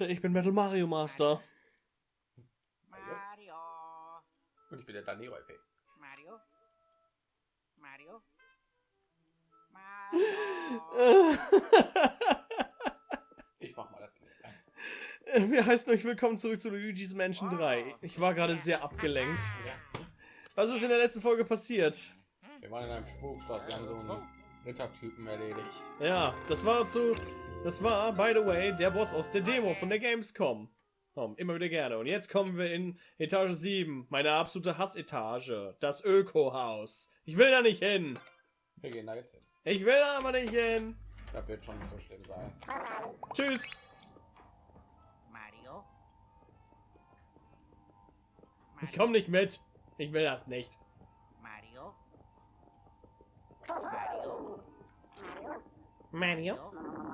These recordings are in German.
Leute, ich bin Metal Mario Master. Mario. Und ich bin der Danero LP. Mario. Mario. Mario. Ich mach mal das. Wir heißen euch willkommen zurück zu Luigi's Mansion 3. Ich war gerade sehr abgelenkt. Was ist in der letzten Folge passiert? Wir waren in einem Spukblock, wir haben so einen Rittertypen erledigt. Ja, das war zu. Das war, by the way, der Boss aus der Demo von der Gamescom. Komm, immer wieder gerne. Und jetzt kommen wir in Etage 7, meine absolute Hassetage. Das Öko-Haus. Ich will da nicht hin. Wir gehen da jetzt hin. Ich will da aber nicht hin. Das wird schon nicht so schlimm sein. Tschüss. Mario. Ich komme nicht mit. Ich will das nicht. Mario. Mario. Mario? Mario.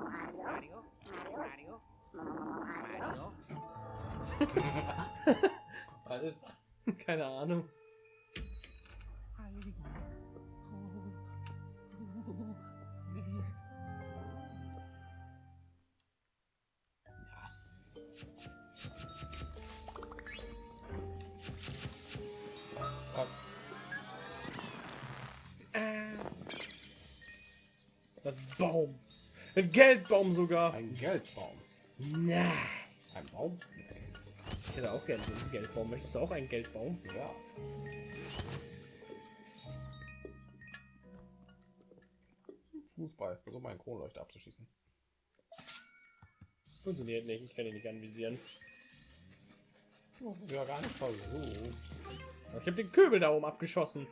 Ist? Keine Ahnung. Was? Das Baum. Ein Geldbaum sogar. Ein Geldbaum. Nice. Ein Baum? Ich hätte auch gerne so einen Geldbaum. Möchtest du auch einen Geldbaum? Ja. Fußball. Versuch mal einen Kronleuchter abzuschießen. Funktioniert nicht. Ich kann ihn nicht anvisieren. Ja gar nicht versucht. Ich habe den Köbel da oben abgeschossen.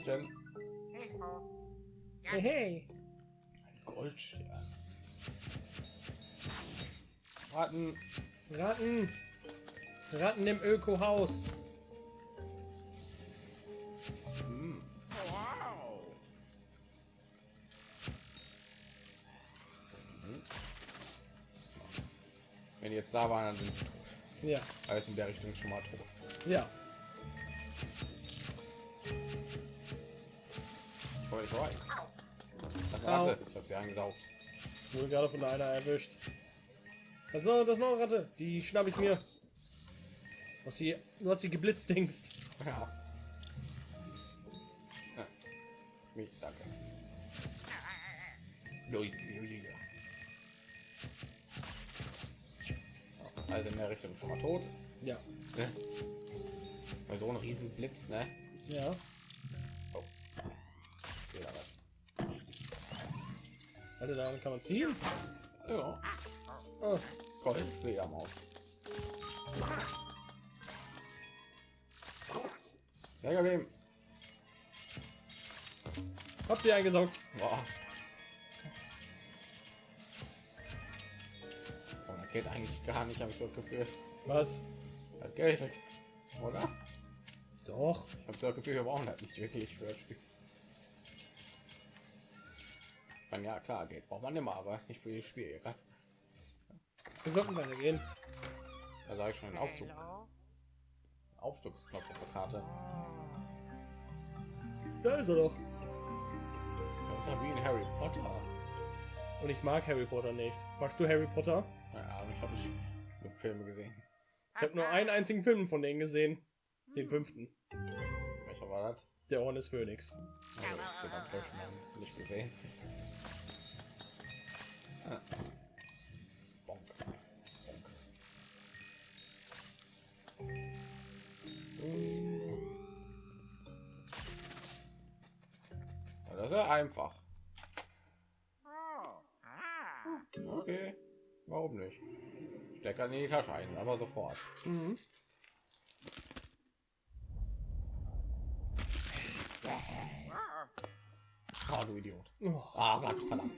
Sternchen. Hey, hey. Ein Goldstern. Ratten. Ratten. Ratten im Öko-Haus. Hm. Wenn die jetzt da waren, dann sind sie tot. Ja. Alles in der Richtung schon mal tot. Ja. Ich. Das Au. Ratte. Ich hab sie eingesaugt. Wurde gerade von einer erwischt. Das ist noch, das ist noch eine Ratte. Die schnapp ich mir. Was sie, du hast sie geblitzt, Dingst. Ja. ja. Mich, danke. Also in der Richtung schon mal tot. Ja. Ne? Bei so einem riesen Blitz, ne? Ja. Also daran kann man ziehen. Ja. Oh. Gold, Fledermaus. Sehr geblieben. Hab sie eingesaugt. Boah. Aber das geht eigentlich gar nicht, habe ich so das Gefühl. Was? Das Geld, oder? Doch. Ich habe das Gefühl, wir brauchen das nicht wirklich für das Spiel. Ich meine, ja klar, Geld braucht man immer, aber nicht für das Spiel. Ja? Wir sollten weitergehen. Da sage ich schon den Aufzug. Hello. Aufzugsknopf auf der Karte. Da ist er doch. Das ist ja wie in Harry Potter. Und ich mag Harry Potter nicht. Magst du Harry Potter? Ja, ich habe ich nur Filme gesehen. Ich habe nur einen einzigen Film von denen gesehen. Den fünften. Welcher war das? Der Orden des Phönix. Also, ich nicht gesehen. Ah. Bonk. Bonk. Ja, das ist ja einfach. Oh. Okay. Warum nicht? Steck in die Tasche ein, aber sofort. Mhm. Oh, du Idiot. Oh, Ah, Gott, verdammt.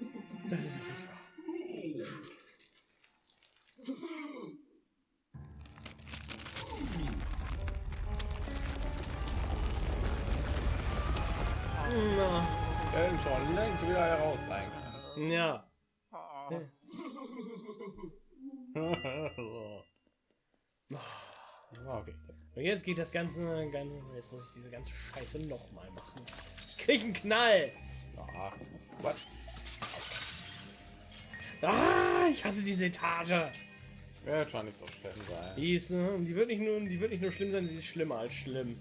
Na, Denn schon längst wieder heraus sein. ja. Oh. okay. Und jetzt geht das ganze, ganze jetzt muss ich diese ganze Scheiße noch mal machen. Ich krieg einen Knall. What? Ah, ich hasse diese Etage. Wird schon nicht so schlimm sein. Die ist, ne, die wird nicht nur, die wird nicht nur schlimm sein, sie ist schlimmer als schlimm.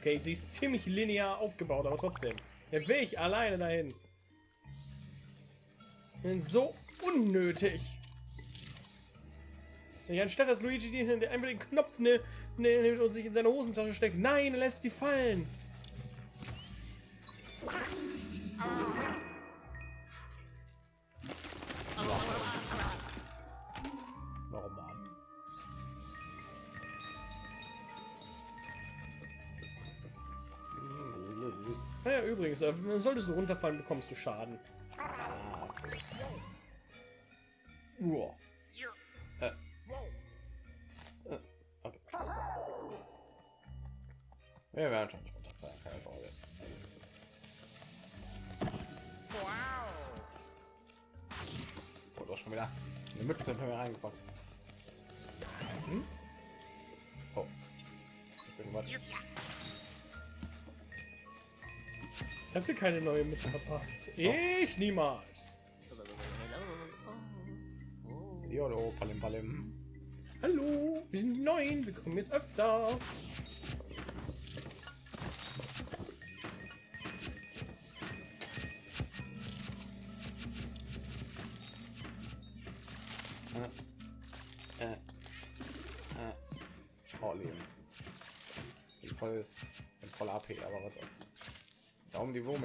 Okay, sie ist ziemlich linear aufgebaut, aber trotzdem. Der will ich alleine dahin. So unnötig. Ja, anstatt dass Luigi der einfach den Knopf ne, ne, nimmt und sich in seine Hosentasche steckt. Nein, er lässt sie fallen. Warum übrigens, äh, solltest du runterfallen, bekommst du Schaden. Uah. Äh. Äh, Okay. Wir werden schon nicht runterfallen, keine Sorge. Oh, doch schon wieder eine Mütze in mir reingepackt. Hm? Oh. Ich bin was. Habt ihr keine neue Mitte verpasst? Ich niemals. Jolo, Palim Palim. Hallo, wir sind die Neuen, wir kommen jetzt öfter.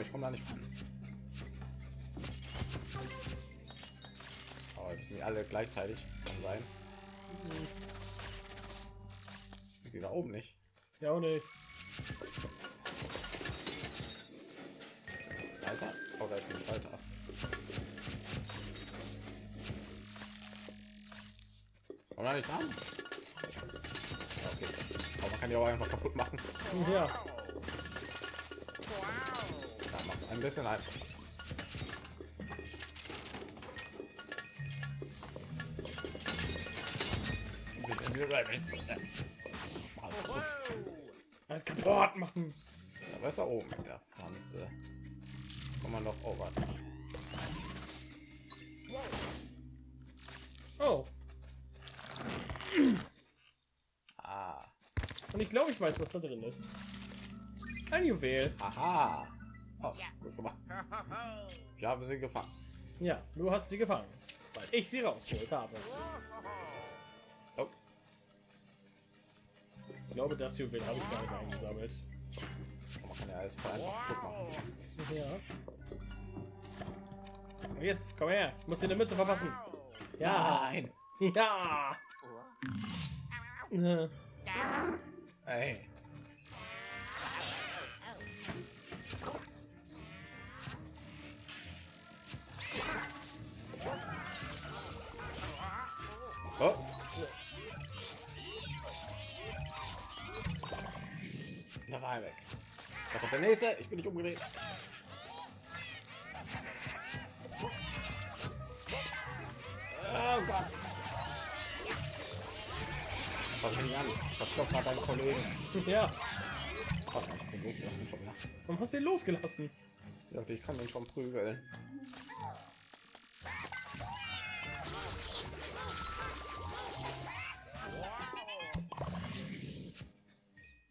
Ich komme da nicht ran. Aber sind die alle gleichzeitig kann sein. Die da oben nicht. Ja, auch nicht. Alter. Oh, da ist ein Schalter. Komm da nicht ran. Okay. Aber man kann die auch einfach kaputt machen. Ja, ein bisschen einfach. alles kaputt machen. Ja, was ist da oben mit der Pflanze? Kann man doch oh, warte. Oh, Ah, und ich glaube, ich weiß, was da drin ist. Ein Juwel. aha. Oh, gut gemacht. Ich habe sie gefangen. Ja, du hast sie gefangen, weil ich sie rausgeholt habe. Oh, Ich glaube, das Juwel habe ich gar nicht eingesammelt. ja kaputt machen. Ja. Jetzt, komm her. Ich muss dir eine Mütze verpassen. Ja. Nein. Ja. Äh, Oh. Da war er weg. Da kommt der nächste. Ich bin nicht umgedreht. Oh Gott. Was fängt an? Was gerade deinen Kollegen? Ja. Oh, ich bin losgelassen schon wieder. Warum hast du den losgelassen? Dachte, ich kann den schon prügeln.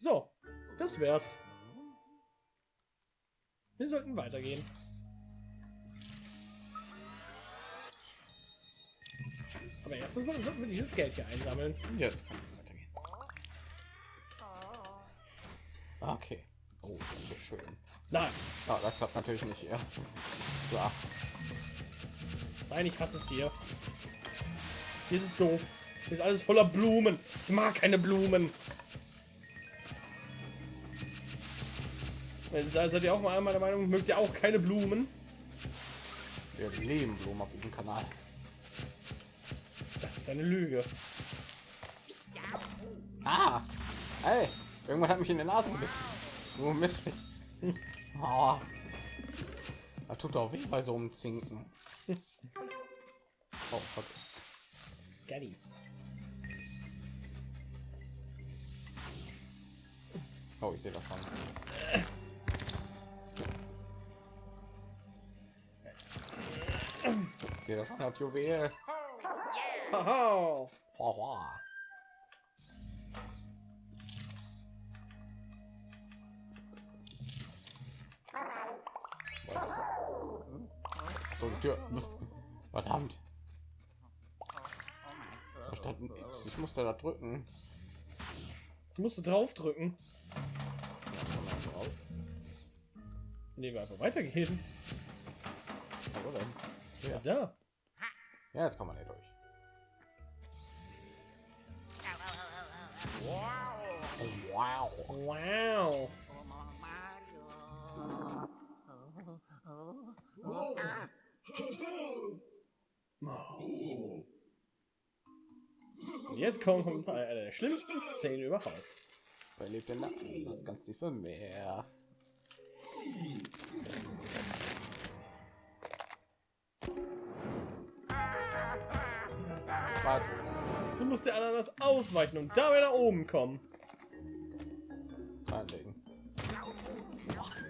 So, das wär's. Wir sollten weitergehen. Aber erstmal sollten wir dieses Geld hier einsammeln. Jetzt kann es weitergehen. Okay. Oh, schön. Nein, Ah, das klappt natürlich nicht hier. Klar. nein, ich hasse es hier. Hier ist es doof. Hier ist alles voller Blumen. Ich mag keine Blumen. Seid ihr auch mal meiner Meinung? Mögt ihr auch keine Blumen? Wir leben Blumen auf diesem Kanal. Das ist eine Lüge. Ah! Hey! Irgendwann hat mich in der Nase gebissen. Nur mit. Oh. Das tut auch weh bei so einem Zinken. Oh, fuck. Gatti. Oh, ich sehe das schon. Sehe das das Juwel. Haha. Haha. So, die Tür. Verdammt. Da stand ein X. Ich musste da drücken. Ich musste drauf drücken. Nee, wir einfach weitergehen. Ja. Da. Ja, jetzt kann man hier durch. Wow. Wow. Wow. Und jetzt kommt eine der schlimmsten Szenen überhaupt. Wer lebt denn da? Das ist ganz tiefe Warte. Du musst der Ananas ausweichen und dabei nach oben kommen. Reinlegen.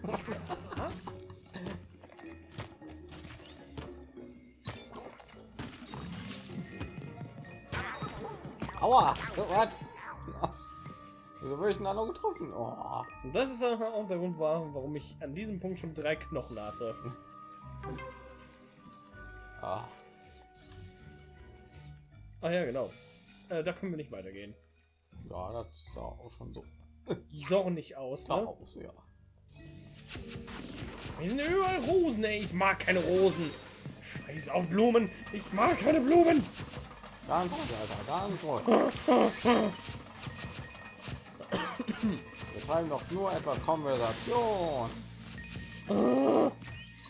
Aua! Was? Wieso wurde ich denn da noch getroffen? Oh. Das ist auch der Grund, war, warum ich an diesem Punkt schon drei Knochen hatte. Ah ja, genau. Äh, da können wir nicht weitergehen. Ja, das sah auch schon so Doch nicht aus, ne? aus, ja. Hier sind überall Rosen, ey. Ich mag keine Rosen. Scheiß auf Blumen. Ich mag keine Blumen. Ganz ruhig, Alter, ganz ruhig. Wir treiben doch nur etwas Konversation.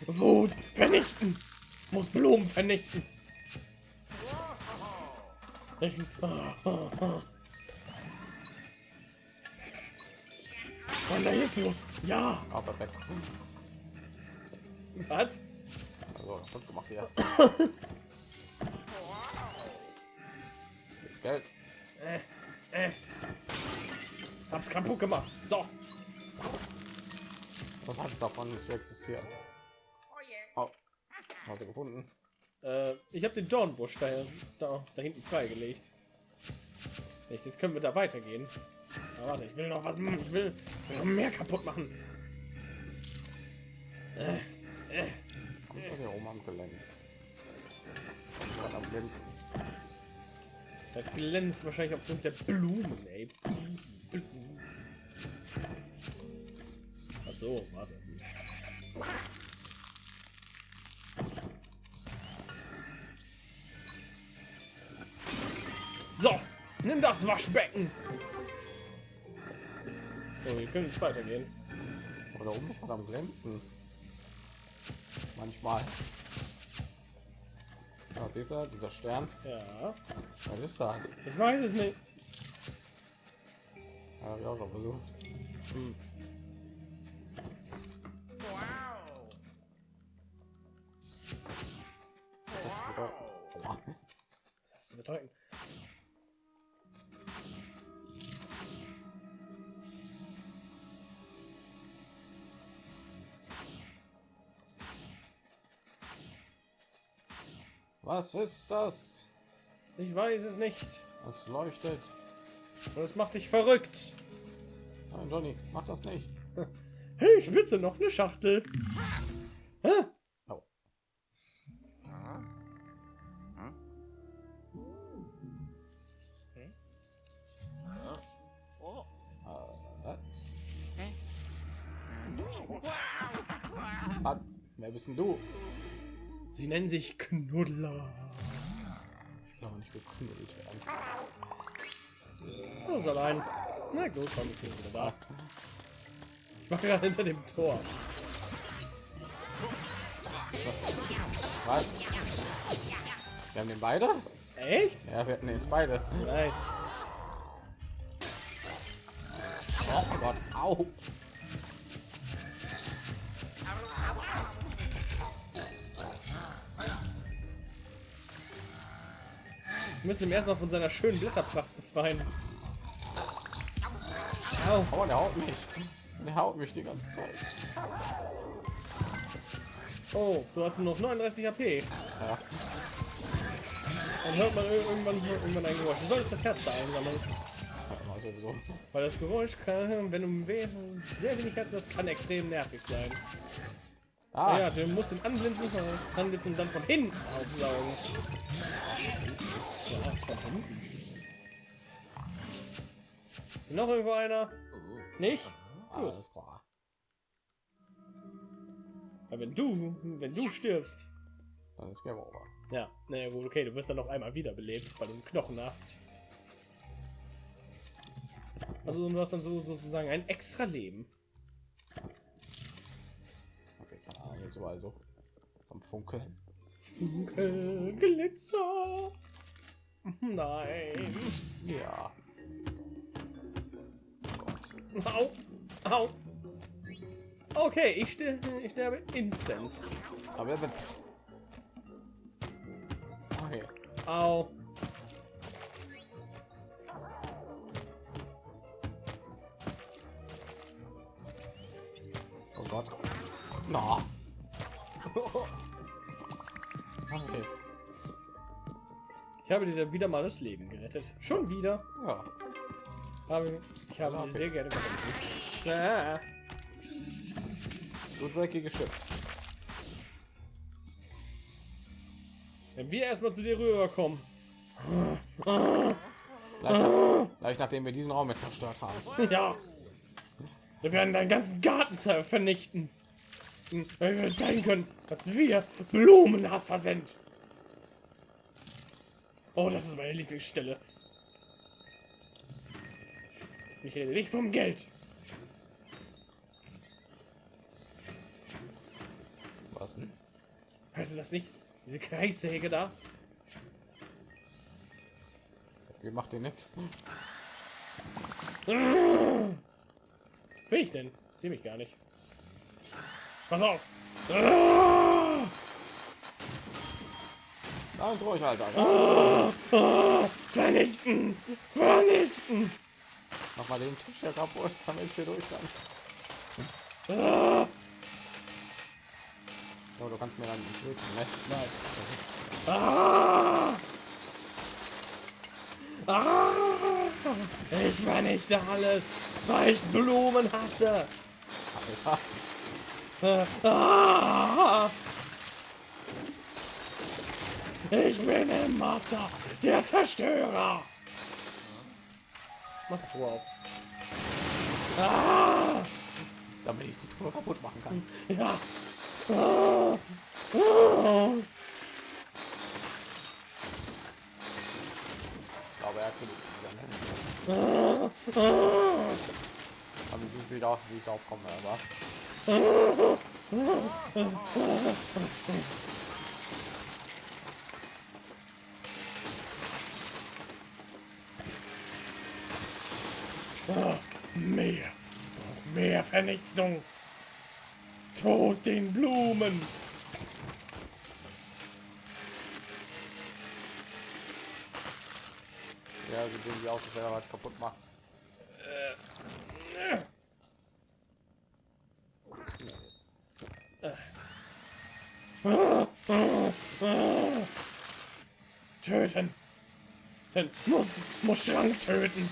Wut vernichten. Muss Blumen vernichten. Vandalismus. Ja. Ah, perfekt. Was? Also, gut gemacht hier. Geld. Äh, äh. Hab's kaputt gemacht. So. Was hat davon nicht zu existieren? Oh yeah. Oh, hast du gefunden? Äh, ich habe den Dornbusch da, da, da hinten freigelegt. Jetzt können wir da weitergehen. Aber warte, ich will noch was. machen. Ich will, ich will noch mehr kaputt machen. Äh, äh. Du hier oben am Gelenz? Was am Glänzen? Das glänzt wahrscheinlich aufgrund der Blumen, ey. Ach so, warte. So, nimm das Waschbecken. So, wir können jetzt weitergehen. Oder oben ist was am Glänzen. Manchmal. Ja, dieser, dieser Stern. Ja, Was ist das? ich weiß es nicht. Ja, ich auch versucht. Hm. Was ist das? Ich weiß es nicht. Es leuchtet. Und es macht dich verrückt. Nein, Johnny, mach das nicht. Hey, Spitze, noch eine Schachtel. Hä? Oh. Oh. Äh, was? Wer bist denn du? Sie nennen sich Knuddler. Ich glaube nicht geknuddelt werden. Das ist allein. Na gut, komm, ich bin wieder da. Ich mache gerade hinter dem Tor. Was? Wir haben den beide? Echt? Ja, wir hatten den beide. Nice. Oh Gott, au. Müssen ihn erstmal von seiner schönen Blätterpracht befreien. Au. Oh, der haut mich. Der haut mich die ganze Zeit. Oh, du hast nur noch 39 HP. Ja. Dann hört man ir- irgendwann, irgendwann ein Geräusch. Du solltest das Herz da einsammeln. Ja. Weil das Geräusch kann, wenn du we- sehr wenig Herzen hast, kann extrem nervig sein. Ah, Ja, du musst ihn anblinden, anblitzen und dann von hinten aufsaugen. Ja, von hinten. Noch irgendwo einer? Nicht? Gut. alles klar. Aber wenn du, wenn du stirbst, Dann ist Game Over. ja, naja gut, okay, du wirst dann noch einmal wiederbelebt, weil du einen Knochen hast. Also du hast dann so sozusagen ein extra Leben. Okay, keine Ahnung, so. Am Funkeln. Funkel, Glitzer. Nein. Ja. Au. Au. Okay, ich, ster ich sterbe instant. Aber er wird. Okay. Au. Oh Gott. Na. Okay. Ich habe dir wieder mal das Leben gerettet. Schon wieder. Ja. Aber ich habe dir sehr gerne geholfen. Ah. So dreckige Schiff. Wenn wir erstmal zu dir rüberkommen. Gleich, gleich nachdem wir diesen Raum jetzt zerstört haben. Ja. Wir werden deinen ganzen Garten vernichten. Weil wir zeigen können, dass wir Blumenhasser sind. Oh, das ist meine Lieblingsstelle. Ich rede nicht vom Geld. Was denn? Hörst du das nicht? Diese Kreissäge da? Wie macht ihr nicht? Bin ich denn? Sehe mich gar nicht. Pass auf! Ganz ruhig, Alter. Vernichten! Vernichten! Mach mal den Tisch hier kaputt, damit ich hier durch kann. Oh, du kannst mir dann nicht töten, ne? Nein. Ah! Ah! Ich vernichte alles, weil ich Blumen hasse. Ah! Ich bin der Master, der Zerstörer. Mach die Truhe auf. Ah! Damit ich die Tour kaputt machen kann. Ja. Ah! Ah! Ich glaube, er hat genug. wieder! Aber ich wieder, wie ich darauf komme, aber. Mehr. Noch mehr Vernichtung. Tod den Blumen. Ja, sie sehen wie aus, wenn er was kaputt macht. Töten. Dann muss, muss Schrank töten.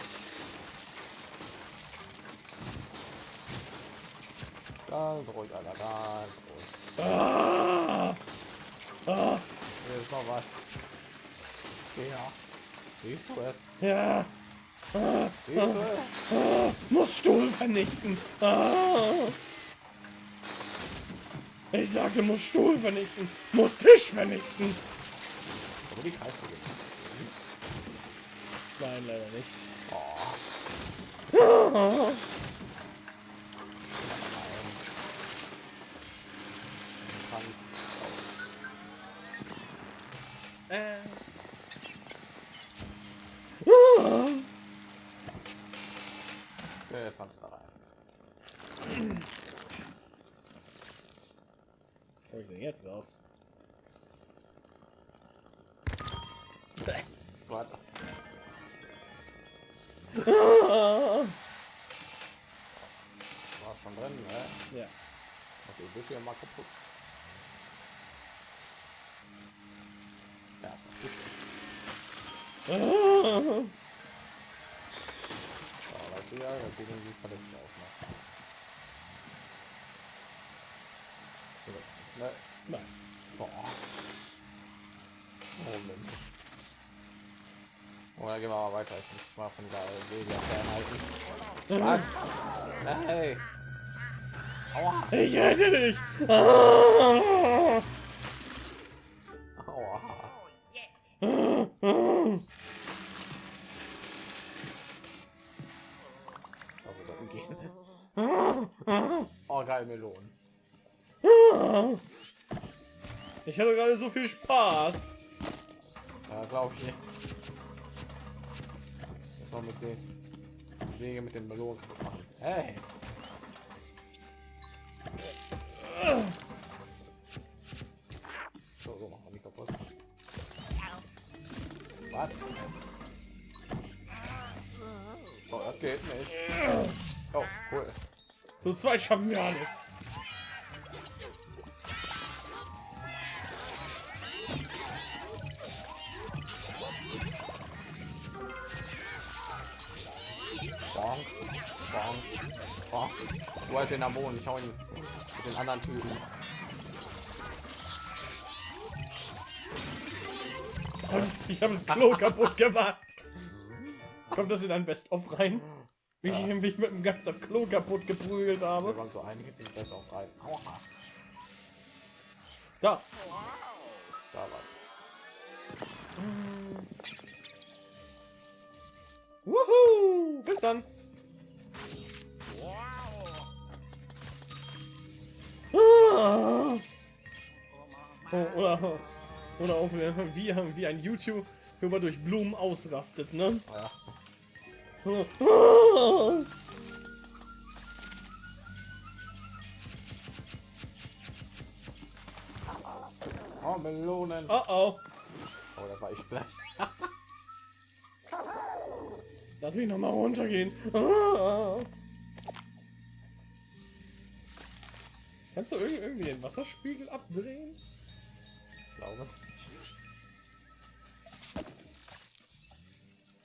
Ganz ruhig, Alter, ganz ruhig. Ah! Ah! Hier ist noch was. Ja. Siehst du es? Ja. Siehst du es? Ah! Muss Stuhl vernichten. Ah! Ich sagte, muss Stuhl vernichten. Muss Tisch vernichten. Aber die Kreise gehen. Nein, leider nicht. Oh, Wo ich denn jetzt raus? Warte. Ja. Also ich wische ja mal kaputt. Ja, ist noch gut. Ja, das sieht ja definitiv verletzt aus. Ne? Ne? Nein. Boah. Oh Mensch. Oh, dann gehen wir mal weiter. Ich muss mal von der Wege fernhalten. Was? Hey. Aua. Ich rette dich! Ah. Ich hatte gerade so viel Spaß. Ja, glaube ich nicht. Das noch mit den Säge mit den Melonen. Hey. So, so machen wir die kaputt. Was? Oh, das geht nicht. Oh, cool. Zu zweit schaffen wir alles. Wo halt den am Boden? Ich hau ihn mit den anderen Typen. Ich habe das Klo kaputt gemacht. Kommt das in ein Best-of rein? Wie ich, wie ich mit dem das Klo kaputt geprügelt Wir habe. waren so einige sind besser auf drei. Aua. Da. Da was. Wuhu! Bis dann. Ah. Oh, oder, oder auch wie, wie, wie ein YouTuber durch Blumen ausrastet, ne? Ja. Ah. Oh, Melonen. Oh oh. Oh, das war ich gleich. Lass mich noch mal runtergehen. Ah. Kannst du irgendwie, irgendwie den Wasserspiegel abdrehen? Ich glaube.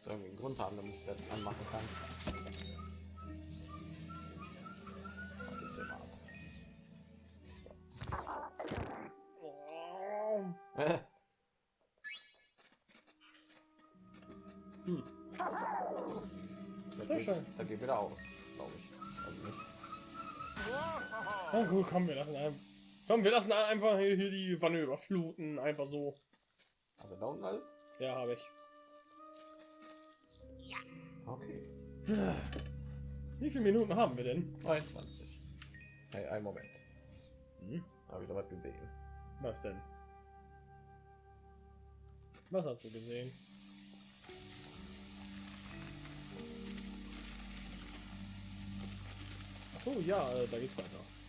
So irgendwie einen Grund haben, damit ich das anmachen kann. Hm. Das Sehr geht, schön. das geht wieder aus, glaube ich. Also nicht. Na gut, komm, wir lassen ein, komm, wir lassen einfach hier, hier die Wanne überfluten, einfach so. Also da unten alles? Ja, habe ich. Okay. Wie viele Minuten haben wir denn? 23. Hey, einen Moment. Hm? Habe ich da was gesehen? Was denn? Was hast du gesehen? Ach so, ja, äh, da geht's weiter.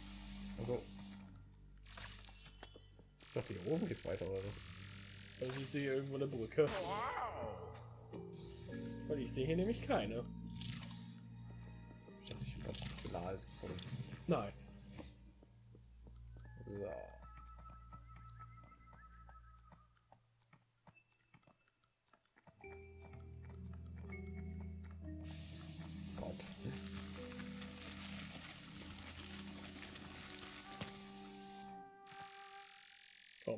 Dachte, hier oben geht's weiter oder so. Also ich sehe irgendwo eine Brücke. Weil ich sehe hier nämlich keine. Ich dachte, ich habe was gefunden. Nein.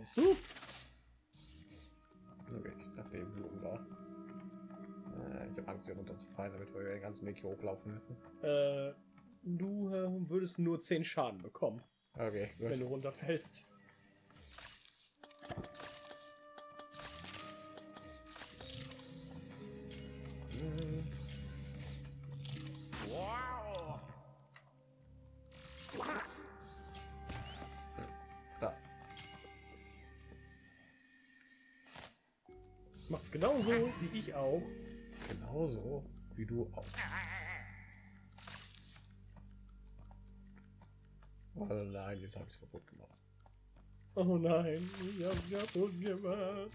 Kommst du? Okay, ich dachte eben Blumen da. Äh, ich habe Angst, hier runterzufallen, damit wir den ganzen Weg hier hochlaufen müssen. Äh, du äh, würdest nur 10 Schaden bekommen, Okay, gut. wenn du runterfällst. Genauso wie ich auch. Genauso wie du auch. Oh nein, jetzt habe ich es kaputt gemacht. Oh nein, ich hab's kaputt gemacht.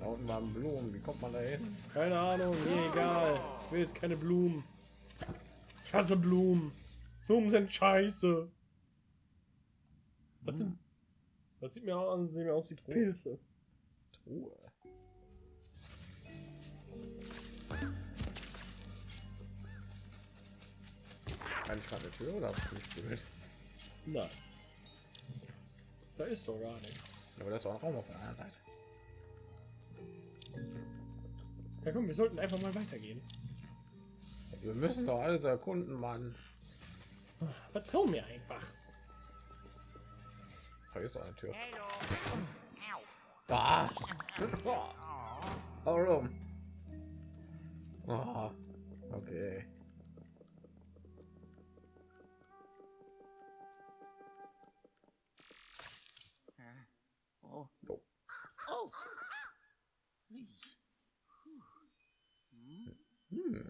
Da unten waren Blumen. Wie kommt man da hin? Keine Ahnung, mir egal. Ich will jetzt keine Blumen. Ich hasse Blumen. Blumen sind scheiße. Das sind. Das sieht mir aus, sieht mir aus wie Pilze. Truhe. Kann ich gerade eine Tür oder hab ich nicht gefühlt? Nein. Da ist doch gar nichts. Aber das ist auch Raum auf der anderen Seite. Ja komm, wir sollten einfach mal weitergehen. Wir müssen doch alles erkunden, Mann. Vertrau mir einfach. Da ist eine Tür. Hello. Ah. Warum? Ah. Okay. Oh. Oh. Oh. Hm.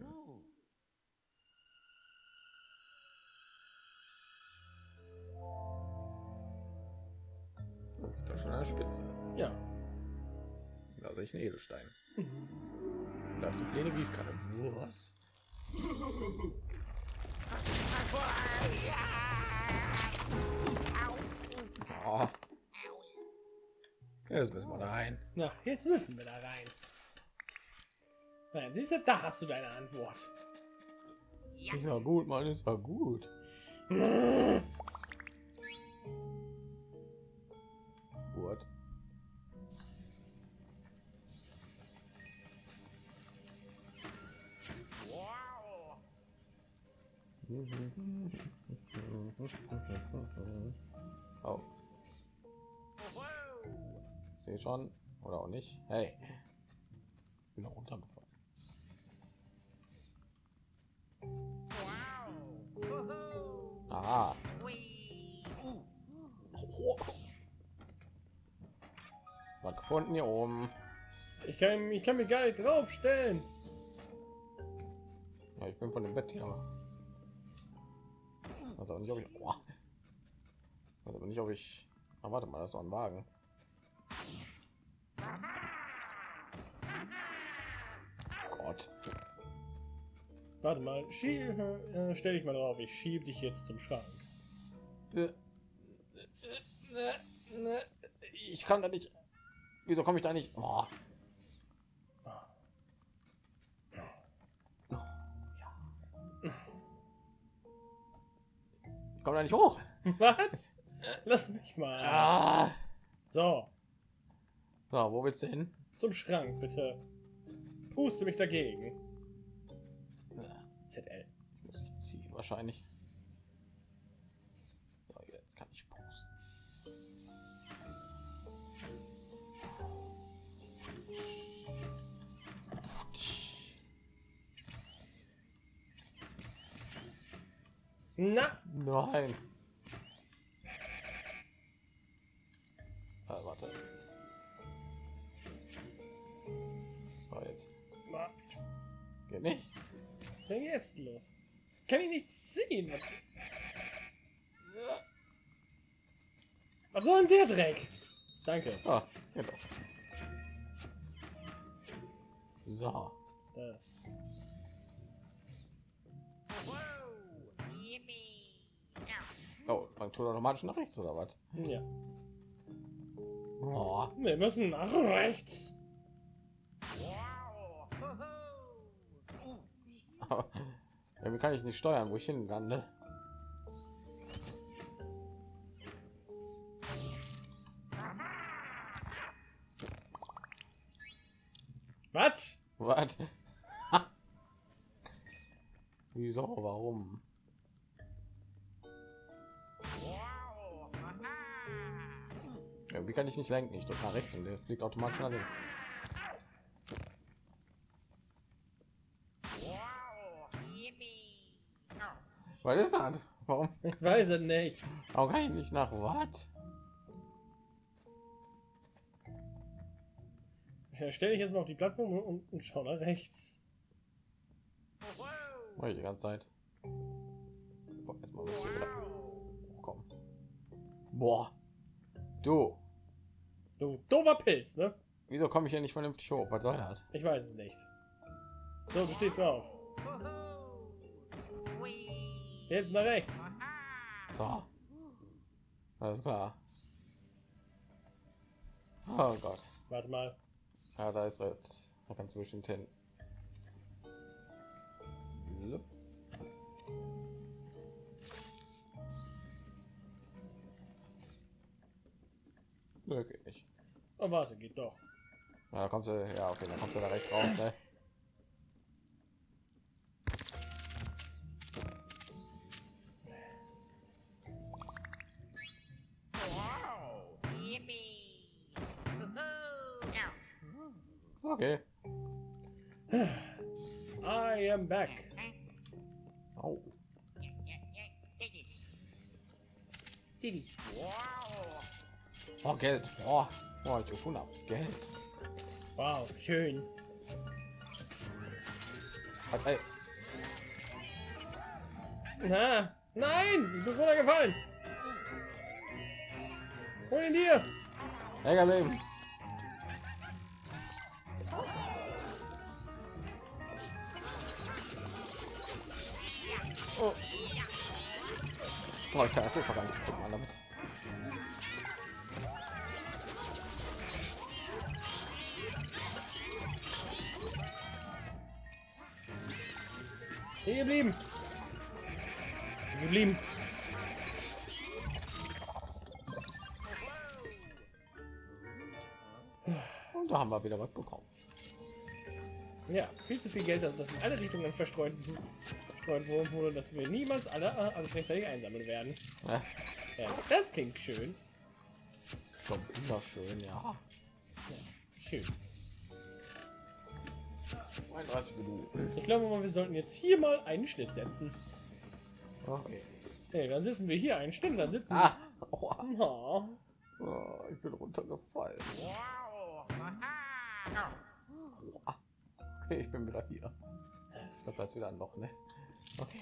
Oh. Da schon eine Spitze. Ja. Einen Edelstein. Da ist eine Gießkanne. Was? Oh. Jetzt müssen wir da rein. Na, jetzt müssen wir da rein. Na, siehst du, da hast du deine Antwort. Ist ja gut, Mann, ist ja gut. schon. Oder auch nicht. Hey. Bin auch runtergefallen. Wow. Woohoo. Ah. Wee. Was gefunden hier oben? Ich kann, ich kann mich gar nicht draufstellen. Ja, ich bin von dem Bett hier. Also nicht, ob ich. Boah. Also nicht, ob ich. Ah, warte mal, das ist ein Wagen. Gott. Warte mal, äh, stell dich mal drauf. Ich schieb dich jetzt zum Schrank. Ich kann da nicht. Wieso komme ich da nicht? Oh. Ich komme da nicht hoch. Was? Lass mich mal. Ah. So, So, wo willst du hin? zum Schrank bitte. Puste mich dagegen. ZL. Ich muss ich ziehen wahrscheinlich. So, jetzt kann ich posten. Na, Nein. Geht nicht. was denn jetzt los? Kann ich nicht ziehen? Was, was soll denn der Dreck? Danke. Ah, doch. So. Ow. Oh, man tut automatisch nach rechts oder was? ja. Oh, Wir müssen nach rechts. Aber kann ich nicht steuern, wo ich hin lande. Was? Was? Wieso? Warum? Irgendwie kann ich nicht lenken. Ich drücke nach rechts und der fliegt automatisch nach links. Was ist das? Warum? Ich weiß es nicht. Warum kann ich nicht nach was? Ich stelle dich jetzt mal auf die Plattform und, und, schau nach rechts. Mach ich die ganze Zeit. Boah, erstmal muss ich hier wieder Wow. kommen. Boah. Du. Du doofer Pilz, ne? Wieso komme ich hier nicht vernünftig hoch? Was soll das? Ich weiß es nicht. So, du stehst drauf. Jetzt nach rechts. So. Alles klar. Oh Gott. Warte mal. Ja, da ist er jetzt. Da kannst du bestimmt hin. Nicht. Oh, warte, geht doch. Ja, kommst du, ja, okay, dann kommst du da rechts raus, ne? Okay. I am back. Oh. Wow. Oh, Geld. Oh, oh ich habe. Geld. Wow, schön. Halt, ey. Na, nein, ich bin runtergefallen. Hol ihn dir. Länger leben. Oh, ich kann das nicht gucken, Mann, damit. Hier geblieben. Hier geblieben. Und da haben wir wieder was bekommen. Ja, viel zu viel Geld, das in alle Richtungen verstreut, wurde, wurde, dass wir niemals alle äh, alles rechtzeitig einsammeln werden. Ja, Ja, das klingt schön. schon wunderschön, ja. Schön. 32 Minuten. Ich glaube mal, wir sollten jetzt hier mal einen Schnitt setzen. Okay. Nee, dann sitzen wir hier einen Schnitt, dann sitzen Ah. Oh, Oh. oh, ich bin runtergefallen. Wow. Oh. Okay, ich bin wieder hier. Ich glaube, das ist wieder ein Loch, ne? Okay.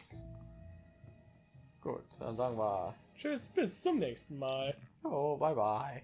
Gut, dann sagen wir, Tschüss, bis zum nächsten Mal. oh, bye bye.